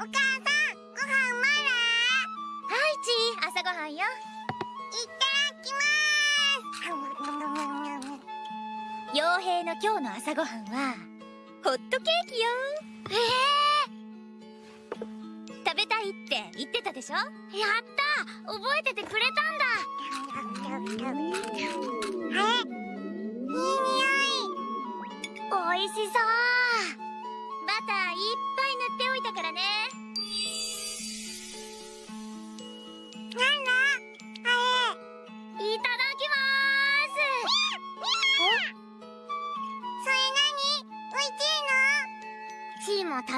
お母さんご飯まだはいちー朝ごはんよ。いただきます。傭兵の今日の朝ごはんはホットケーキよ。え食べたいって言ってたでしょ？ー、やった！覚えててくれたんだ。えいい匂い。おいしそう。バターいっぱい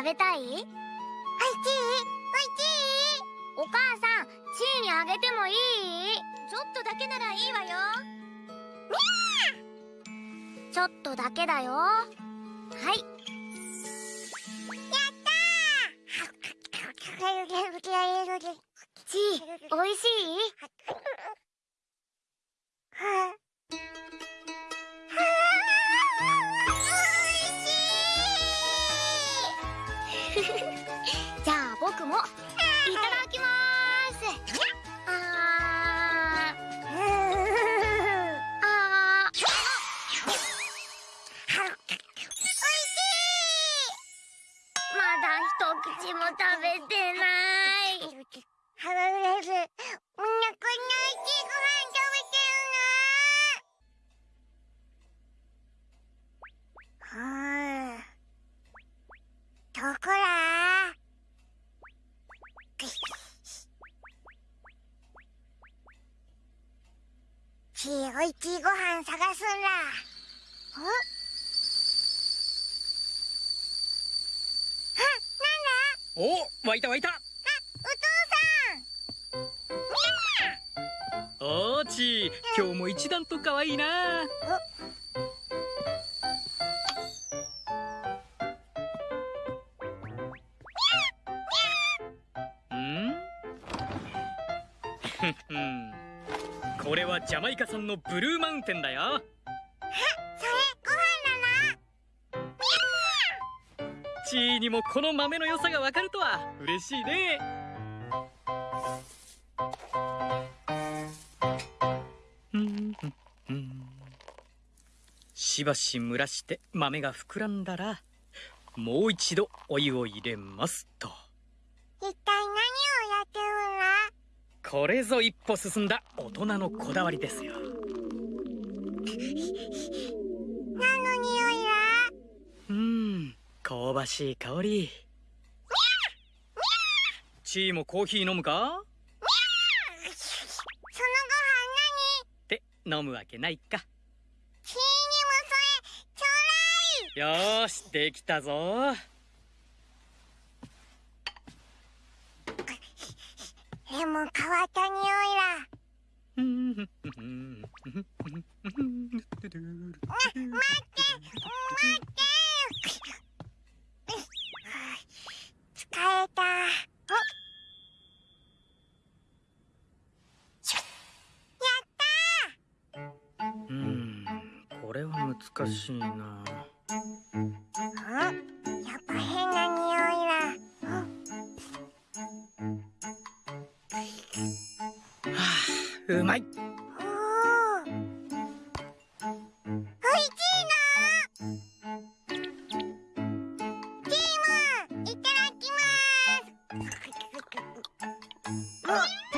食べたい？おいしいおいしい。お母さんチーにあげてもいい？すちょっとだけならいいわよ。ちょっとだけだよ。はい。やったー！チーおいしい？食べてない。ハラレス、お腹の大きいご飯食べてるな。はあ。どこだちいおいちいご飯探すんだ。んお湧いた湧いた。おーち今日も一段と可愛いな。これはジャマイカ産のブルーマウンテンだよだな。チーにもこの豆の良さがわかるとは。嬉しいね。しばし蒸らして豆が膨らんだらもう一度お湯を入れますと。一体何をやってるんだ？これぞ一歩進んだ大人のこだわりですよばしい香り。チーもコーヒー飲むか？そのご飯って飲むわけないか。何チーにもそれちょうだいよーしできたぞ。でも変わった匂いだ。うん待って待ってれは難しいな。ーんやっぱ変な匂いだ。はあうまい。お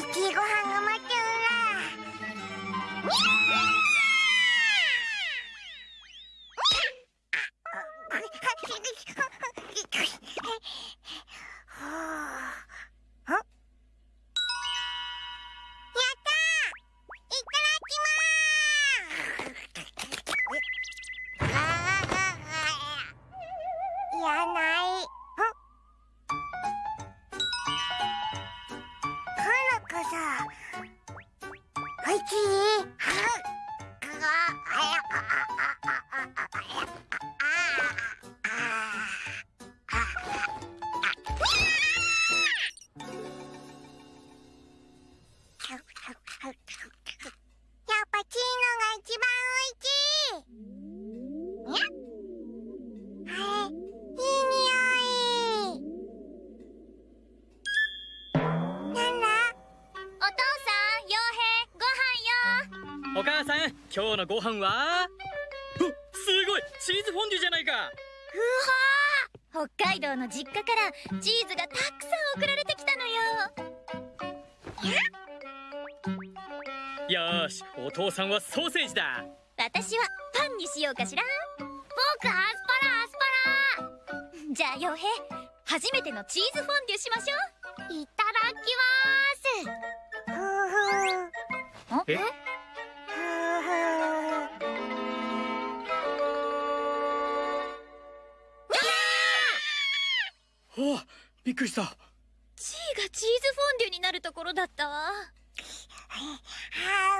しいご飯が待ってるら。今日のご飯は？おすごい！チーズフォンデュじゃないか！北海道の実家からチーズがたくさん送られてきたのよ。よーしお父さんはソーセージだ。私はパンにしようかしら。僕アスパラアスパラ。じゃあ傭兵初めてのチーズフォンデュしましょう。いただきくりした。チーがチーズフォンデュになるところだったわ。は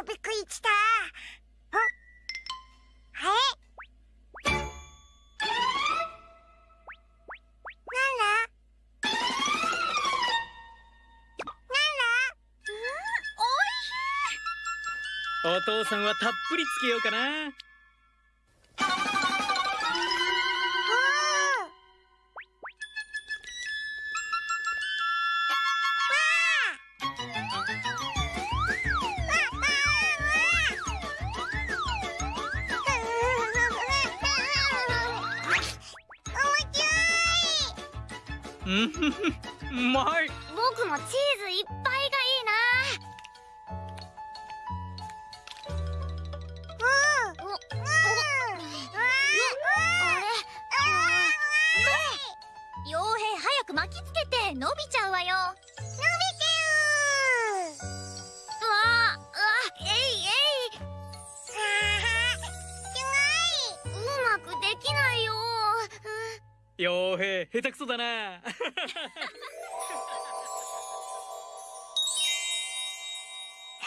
あ、びっくりした。ああれ？なんだ？お父さんはたっぷりつけようかなうん。うまい。僕もチーズいっぱいがいいな。おおあれ傭兵早く巻きつけて伸びちゃうわよわあうわえいえいうまくできないよ傭兵下手くそだな。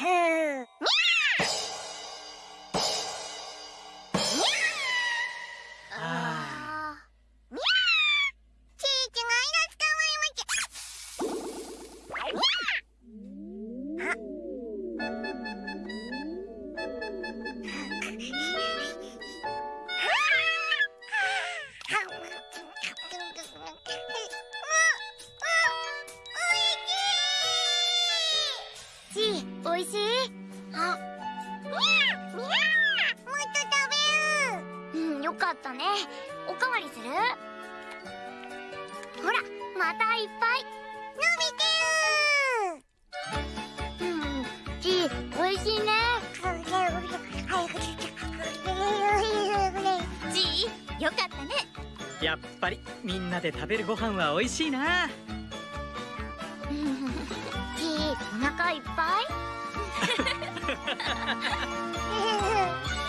へえかったね。おかわりする？ほらまたいっぱい。うんチーおいしいね。よかったね。やっぱりみんなで食べるご飯は美味しいな。お腹いっぱい？